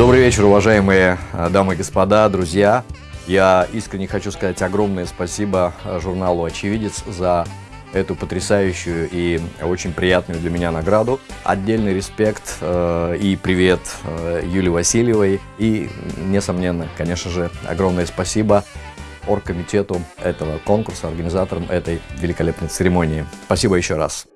Добрый вечер, уважаемые э, дамы и господа, друзья. Я искренне хочу сказать огромное спасибо э, журналу «Очевидец» за эту потрясающую и очень приятную для меня награду. Отдельный респект э, и привет э, Юлии Васильевой. И, несомненно, конечно же, огромное спасибо оргкомитету этого конкурса, организаторам этой великолепной церемонии. Спасибо еще раз.